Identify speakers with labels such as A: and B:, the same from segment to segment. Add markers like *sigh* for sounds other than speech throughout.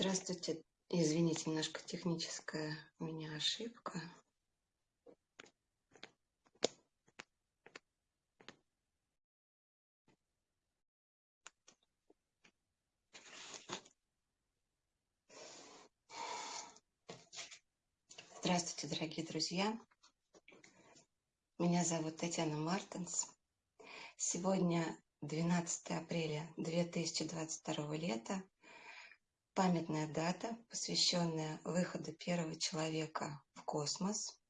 A: Здравствуйте. Извините, немножко техническая у меня ошибка. Здравствуйте, дорогие друзья. Меня зовут Татьяна Мартинс. Сегодня 12 апреля 2022 лета памятная дата, посвященная выходу первого человека в космос,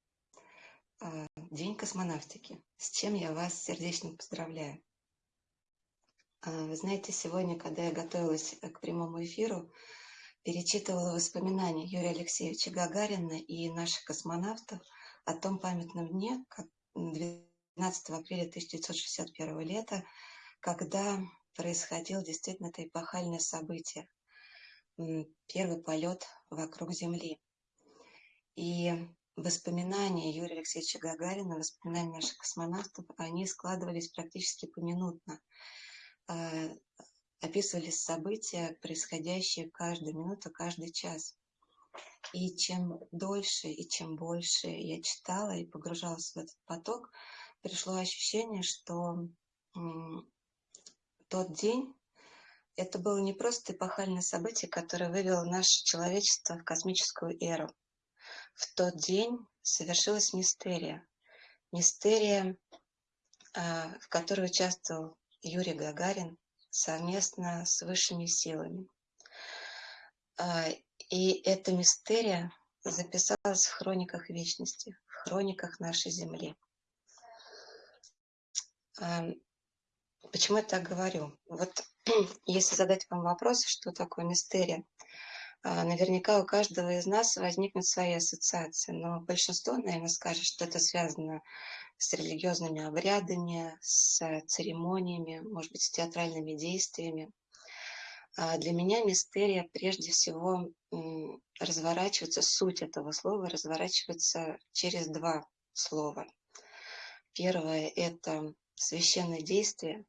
A: а, День космонавтики, с чем я вас сердечно поздравляю. А, вы знаете, сегодня, когда я готовилась к прямому эфиру, перечитывала воспоминания Юрия Алексеевича Гагарина и наших космонавтов о том памятном дне, как 12 апреля 1961 лета, когда происходило действительно это эпохальное событие – первый полет вокруг Земли. И воспоминания Юрия Алексеевича Гагарина, воспоминания наших космонавтов, они складывались практически поминутно. А, описывались события, происходящие каждую минуту, каждый час. И чем дольше и чем больше я читала и погружалась в этот поток, пришло ощущение, что тот день, это было не просто эпохальное событие, которое вывело наше человечество в космическую эру. В тот день совершилась мистерия. Мистерия, а, в которой участвовал Юрий Гагарин совместно с высшими силами. А, и эта мистерия записалась в хрониках вечности, в хрониках нашей Земли. Почему я так говорю? Вот *clears throat* если задать вам вопрос, что такое мистерия, а, наверняка у каждого из нас возникнут свои ассоциации, но большинство, наверное, скажет, что это связано с религиозными обрядами, с церемониями, может быть, с театральными действиями. А для меня мистерия прежде всего разворачивается, суть этого слова разворачивается через два слова. Первое – это священное действие,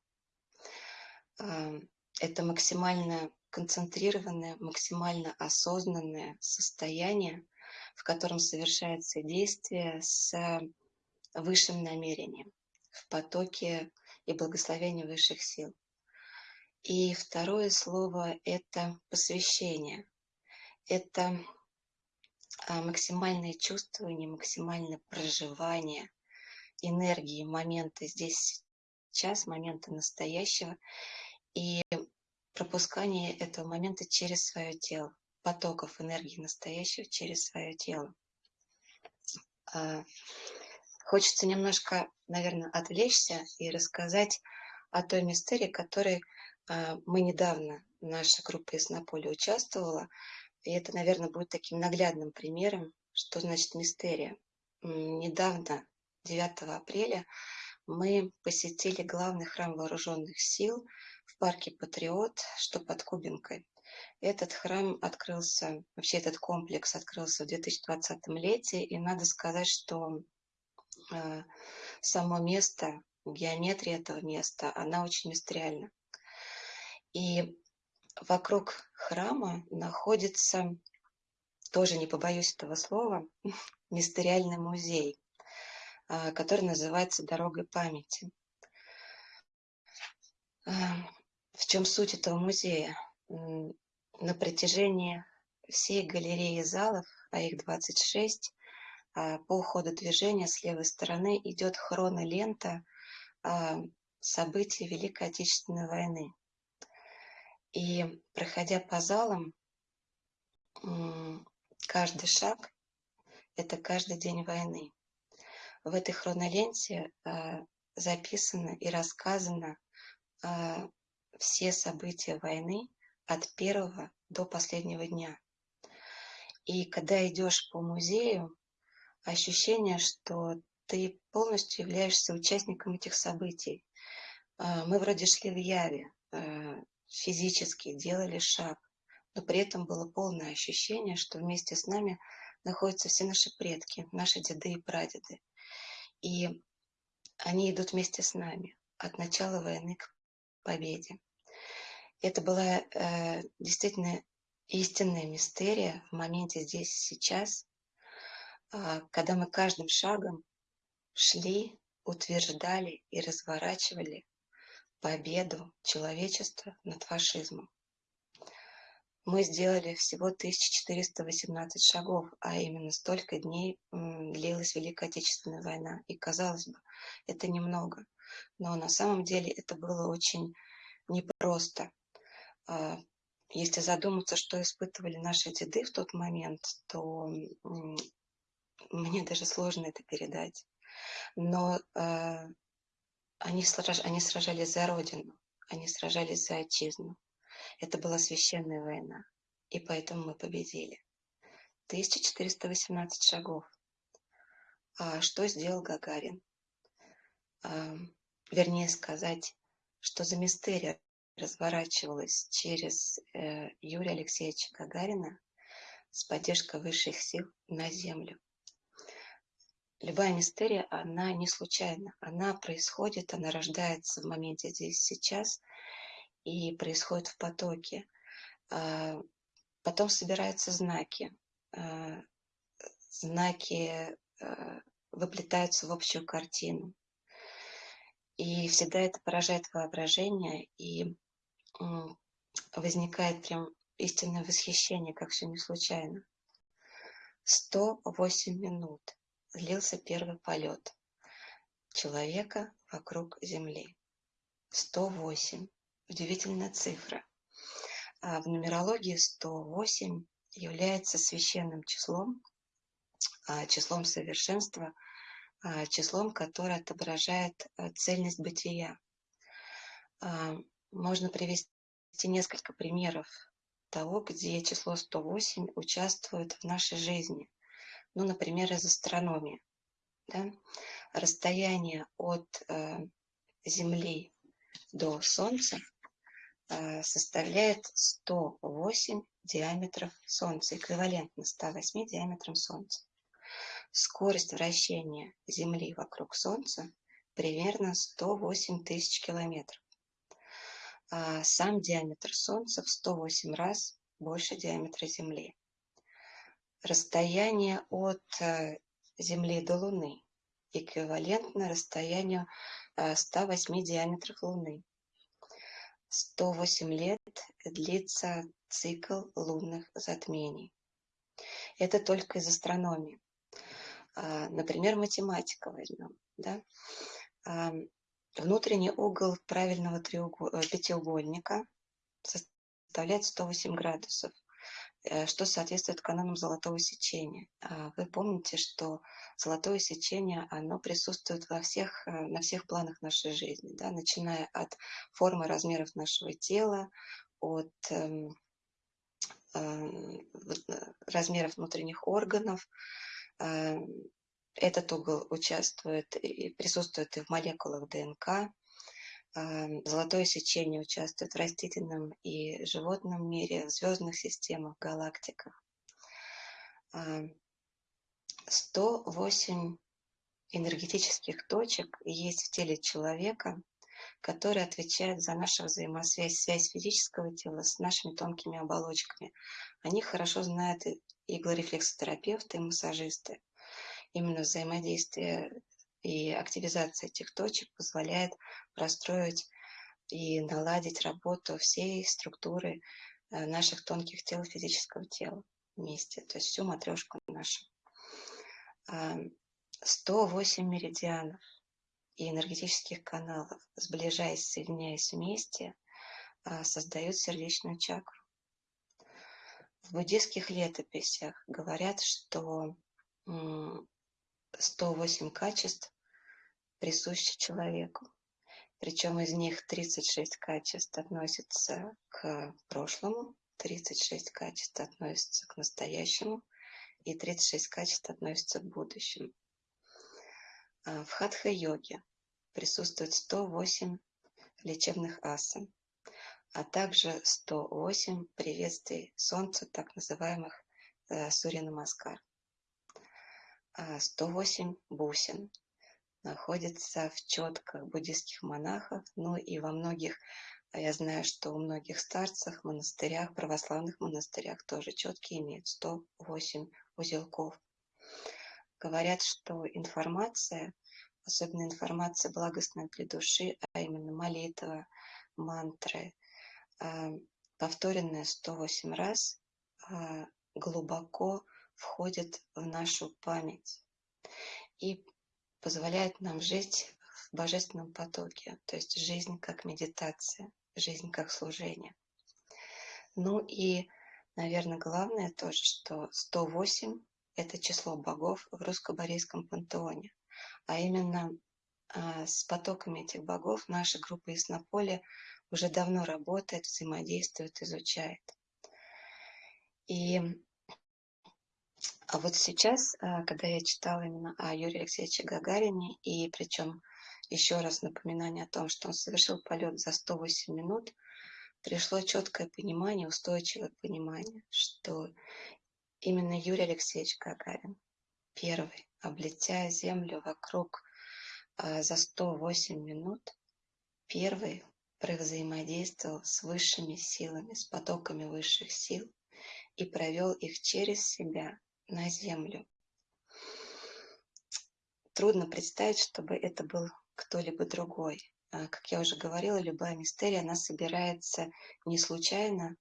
A: это максимально концентрированное, максимально осознанное состояние, в котором совершается действие с высшим намерением, в потоке и благословении высших сил. И второе слово – это посвящение. Это а, максимальное чувствование, максимальное проживание энергии момента здесь сейчас, момента настоящего и пропускание этого момента через свое тело, потоков энергии настоящего через свое тело. А, хочется немножко, наверное, отвлечься и рассказать о той мистерии, которой а, мы недавно, наша группа из Наполи участвовала. И это, наверное, будет таким наглядным примером, что значит мистерия. Недавно, 9 апреля, мы посетили главный храм вооруженных сил в парке Патриот, что под Кубинкой. Этот храм открылся, вообще этот комплекс открылся в 2020 лете, и надо сказать, что э, само место, геометрия этого места, она очень мистериальна. И вокруг храма находится, тоже не побоюсь этого слова, *laughs* мистериальный музей. А, который называется «Дорогой памяти». А, в чем суть этого музея? На протяжении всей галереи залов, а их 26, а, по ходу движения с левой стороны идет хронолента событий Великой Отечественной войны. И проходя по залам, каждый шаг – это каждый день войны в этой хроноленте а, записано и рассказано а, все события войны от первого до последнего дня. И когда идешь по музею, ощущение, что ты полностью являешься участником этих событий. А, мы вроде шли в яве, физически делали шаг, но при этом было полное ощущение, что вместе с нами находятся все наши предки, наши деды и прадеды. И они идут вместе с нами от начала войны к победе. Это была э, действительно истинная мистерия в моменте здесь и сейчас, а, когда мы каждым шагом шли, утверждали и разворачивали победу человечества над фашизмом. Мы сделали всего 1418 шагов, а именно столько дней длилась Великая Отечественная война. И казалось бы, это немного, но на самом деле это было очень непросто. А, если задуматься, что испытывали наши деды в тот момент, то мне даже сложно это передать. Но сраж, они сражались за Родину, они сражались за Отчизну. Это была священная война, и поэтому мы победили. 1418 шагов. А что сделал Гагарин? А, вернее сказать, что за мистерия разворачивалась через э, Юрия Алексеевича Гагарина с поддержкой высших сил на Землю. Любая мистерия, она не случайна. Она происходит, она рождается в моменте здесь, сейчас и происходит в потоке. А, потом собираются знаки. А, знаки а, выплетаются в общую картину. И всегда это поражает воображение, и возникает прям истинное восхищение, как все не случайно. 108 минут длился первый полет человека вокруг Земли. 108. Удивительная цифра. А в нумерологии 108 является священным числом, а, числом совершенства, а, числом, которое отображает цельность бытия. Можно привести несколько примеров того, где число 108 участвует в нашей жизни – ну, например, из астрономии. Да? Расстояние от э, Земли до Солнца э, составляет 108 диаметров Солнца, эквивалентно 108 диаметрам Солнца. Скорость вращения Земли вокруг Солнца примерно 108 тысяч километров. А сам диаметр Солнца в 108 раз больше диаметра Земли расстояние от э, Земли до Луны эквивалентно расстоянию 108 э, диаметров Луны. 108 лет длится цикл лунных затмений. Это только из астрономии. А, например, математика возьмем. Да? Внутренний угол правильного э, пятиугольника составляет 108 градусов. Э, что соответствует канонам золотого сечения. А, вы помните, что золотое сечение, оно присутствует во всех, э, на всех планах нашей жизни, да, начиная от формы размеров нашего тела, от эм, эм, э, размеров внутренних органов. Э, этот угол участвует и присутствует и в молекулах ДНК, Золотое сечение участвует в растительном и животном мире, в звездных системах, галактиках. 108 энергетических точек есть в теле человека, которые отвечают за нашу взаимосвязь, связь физического тела с нашими тонкими оболочками. Они хорошо знают иглорефлексотерапевты, и массажисты. Именно взаимодействие и активизация этих точек позволяет простроить и наладить работу всей структуры э, наших тонких тел физического тела вместе, то есть всю матрешку нашу. 108 меридианов и энергетических каналов, сближаясь, соединяясь вместе, а, создают сердечную чакру. В буддийских летописях говорят, что 108 качеств присущи человеку. Причем из них 36 качеств относятся к прошлому, 36 качеств относятся к настоящему и 36 качеств относятся к будущему. А в хатха-йоге присутствует 108 лечебных асан, а также 108 приветствий Солнцу, так называемых э, Сурья Маскар. 108 бусин находится в четках буддийских монахов, ну и во многих а я знаю, что у многих старцев, монастырях, православных монастырях тоже четкие имеют 108 узелков. Говорят, что информация, особенно информация благостная для души, а именно молитва, мантры, а, повторенная 108 раз, а, глубоко входит в нашу память и позволяет нам жить в божественном потоке, то есть жизнь как медитация, жизнь как служение. Ну и, наверное, главное тоже, что 108 – это число богов в русско-борейском пантеоне, а именно а, с потоками этих богов наша группа Яснополе уже давно работает, взаимодействует, изучает. И а вот сейчас, а, когда я читала именно о Юрии Алексеевиче Гагарине, и причем еще раз напоминание о том, что он совершил полет за 108 минут, пришло четкое понимание, устойчивое понимание, что именно Юрий Алексеевич Гагарин первый, облетя Землю вокруг а, за 108 минут, первый взаимодействовал с высшими силами, с потоками высших сил и провел их через себя на Землю. Трудно представить, чтобы это был кто-либо другой. А, как я уже говорила, любая мистерия, она собирается не случайно,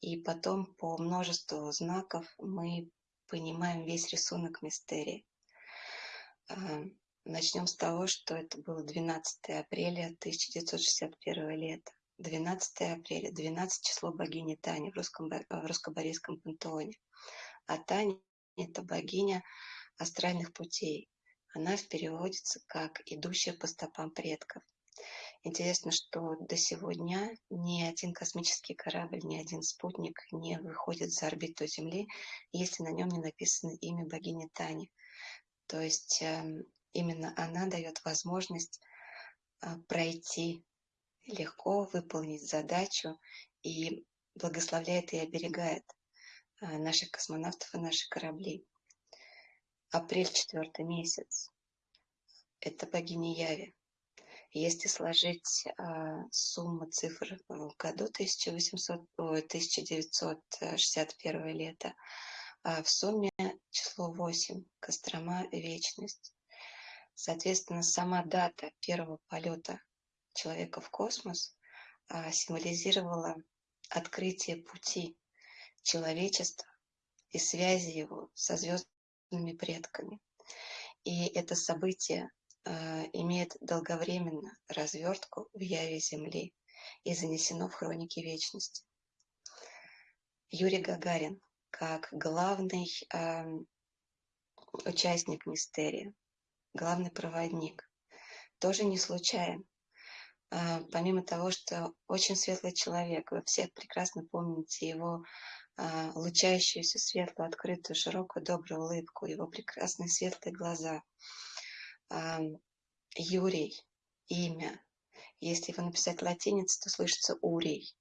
A: и потом по множеству знаков мы понимаем весь рисунок мистерии. А, начнем с того, что это было 12 апреля 1961 лета. 12 апреля, 12 число богини Тани в, русском, русско-борейском пантеоне. А Таня – это богиня астральных путей. Она переводится как «идущая по стопам предков». Интересно, что до сегодня ни один космический корабль, ни один спутник не выходит за орбиту Земли, если на нем не написано имя богини Тани. То есть эм, именно она дает возможность а, пройти легко, выполнить задачу и благословляет и оберегает наших космонавтов и наши корабли. Апрель четвертый месяц. Это богиня Яви. Если сложить а, сумму цифр в году 1800, ой, 1961 лето, а в сумме число 8, Кострома, Вечность. Соответственно, сама дата первого полета человека в космос а, символизировала открытие пути человечества и связи его со звездами своими предками. И это событие э, имеет долговременно развертку в яве Земли и занесено в хроники вечности. Юрий Гагарин, как главный э, участник мистерии, главный проводник, тоже не случайен. Э, помимо того, что очень светлый человек, вы все прекрасно помните его лучающуюся светлую, открытую, широкую, добрую улыбку, его прекрасные светлые глаза. А, Юрий, имя. Если его написать латиниц, то слышится Урий.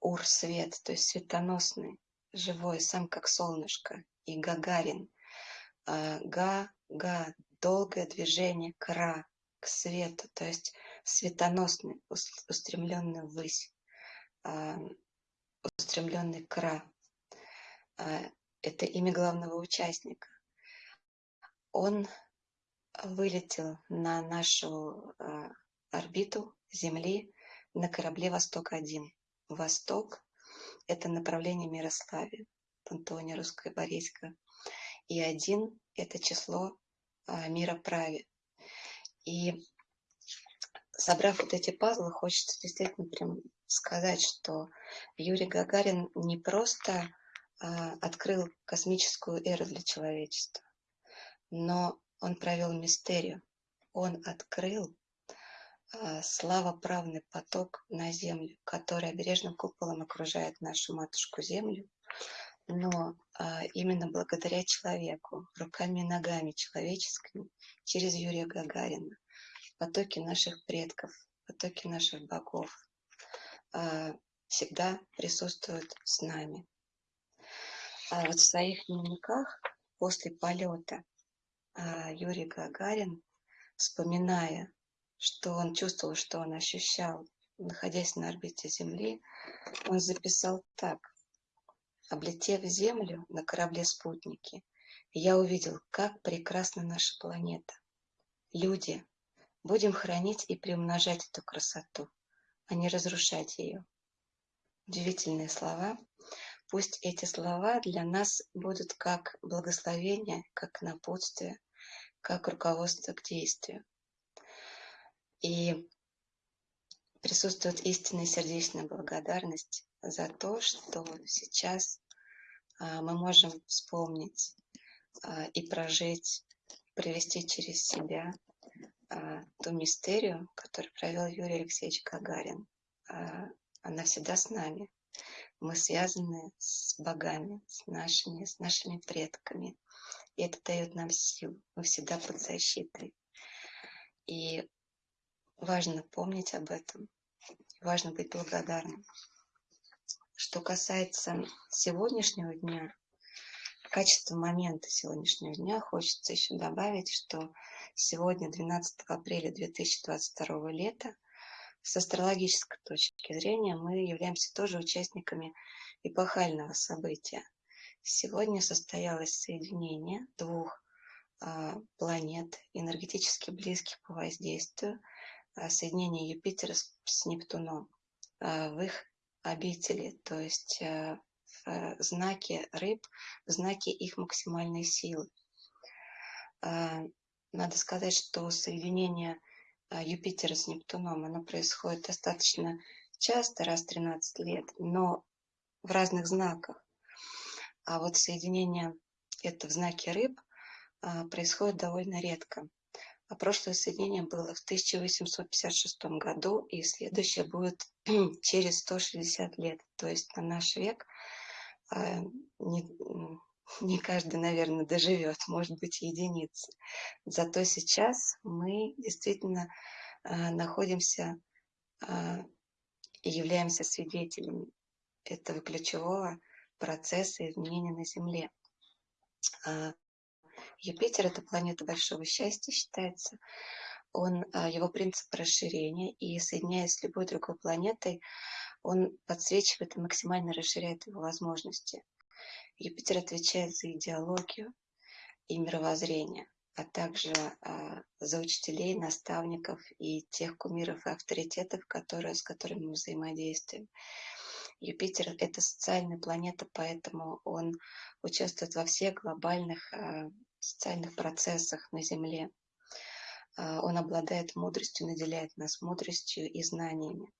A: Ур – свет, то есть светоносный, живой, сам как солнышко. И Гагарин. А, га, га, долгое движение, кра, к свету, то есть светоносный, устремленный ввысь, устремленный кра. А, это имя главного участника. Он вылетел на нашу а, орбиту Земли на корабле «Восток-1». Восток – это направление Мирославия, Пантеоне Русское Борейское. И один – это число а, мира праве. И собрав вот эти пазлы, хочется действительно прям сказать, что Юрий Гагарин не просто а, открыл космическую эру для человечества. Но он провел мистерию. Он открыл а, славоправный поток на Землю, который обережным куполом окружает нашу матушку Землю. Но а, именно благодаря человеку, руками и ногами человеческими, через Юрия Гагарина, потоки наших предков, потоки наших богов всегда присутствуют с нами. А вот в своих дневниках после полета а, Юрий Гагарин, вспоминая, что он чувствовал, что он ощущал находясь на орбите Земли, он записал так. Облетев Землю на корабле-спутнике, я увидел, как прекрасна наша планета. Люди, будем хранить и приумножать эту красоту, а не разрушать ее. Удивительные слова. Пусть эти слова для нас будут как благословение, как напутствие, как руководство к действию. И присутствует истинная сердечная благодарность за то, что сейчас а, мы можем вспомнить а, и прожить, провести через себя а, ту мистерию, которую провел Юрий Алексеевич Гагарин. Она всегда с нами. Мы связаны с богами, с нашими, с нашими предками. И это дает нам силу. Мы всегда под защитой. И важно помнить об этом. Важно быть благодарным. Что касается сегодняшнего дня, качество момента сегодняшнего дня, хочется еще добавить, что сегодня, 12 апреля 2022 лета, с астрологической точки зрения мы являемся тоже участниками эпохального события. Сегодня состоялось соединение двух а, планет, энергетически близких по воздействию, а, соединение Юпитера с, Нептуном а, в их обители, то есть э, в знаке рыб, в знаке их максимальной силы. Надо сказать, что соединение Юпитера с Нептуном, оно происходит достаточно часто, раз в 13 лет, но в разных знаках. А вот соединение это в знаке рыб а, происходит довольно редко. А прошлое соединение было в 1856 году, и следующее будет *clears throat* через 160 лет. То есть на наш век а, не, каждый, наверное, доживет, может быть, единицы. Зато сейчас мы действительно а, находимся а, и являемся свидетелями этого ключевого процесса изменения на Земле. Юпитер – это планета большого счастья, считается. Он, а, его принцип расширения, и соединяясь с любой другой планетой, он подсвечивает и максимально расширяет его возможности. Юпитер отвечает за идеологию и мировоззрение, а также а, за учителей, наставников и тех кумиров и авторитетов, которые, с которыми мы взаимодействуем. Юпитер – это социальная планета, поэтому он участвует во всех глобальных а, социальных процессах на Земле. А, он обладает мудростью, наделяет нас мудростью и знаниями.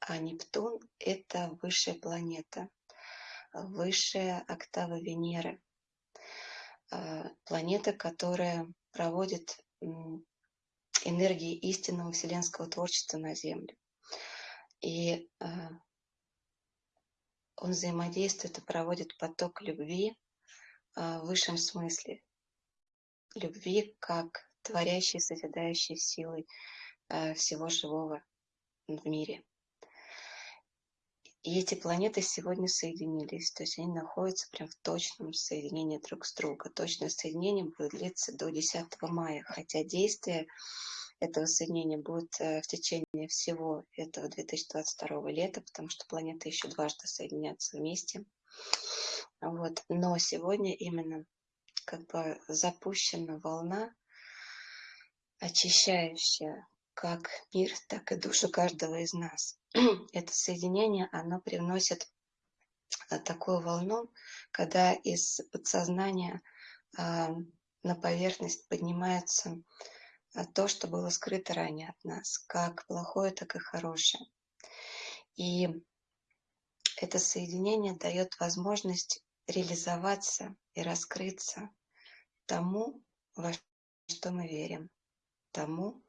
A: А Нептун – это высшая планета, высшая октава Венеры. А, планета, которая проводит энергии истинного вселенского творчества на Землю. И а, он взаимодействует и проводит поток любви в высшем смысле, любви как творящей, созидающей силой э, всего живого в мире. И эти планеты сегодня соединились, то есть они находятся прям в точном соединении друг с другом. Точное соединение будет длиться до 10 мая, хотя действие этого соединения будет э, в течение всего этого 2022 лета, потому что планеты еще дважды соединятся вместе. Вот. Но сегодня именно как бы запущена волна, очищающая как мир, так и душу каждого из нас. *clears throat* Это соединение, оно привносит а, такую волну, когда из подсознания а, на поверхность поднимается а, то, что было скрыто ранее от нас, как плохое, так и хорошее. И это соединение дает возможность реализоваться и раскрыться тому, во что мы верим, тому,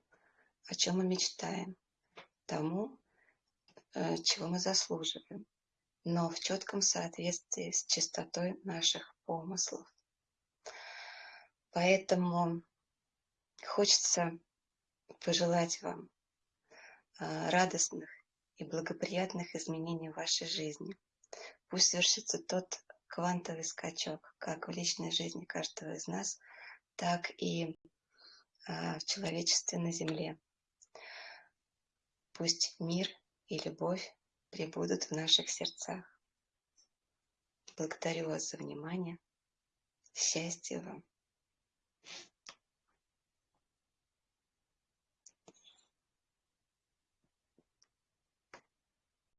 A: о чем мы мечтаем, тому, э, чего мы заслуживаем, но в четком соответствии с чистотой наших помыслов. Поэтому хочется пожелать вам э, радостных и благоприятных изменений в вашей жизни. Пусть совершится тот квантовый скачок как в личной жизни каждого из нас, так и а, в человечестве на Земле. Пусть мир и любовь пребудут в наших сердцах. Благодарю вас за внимание. Счастья вам!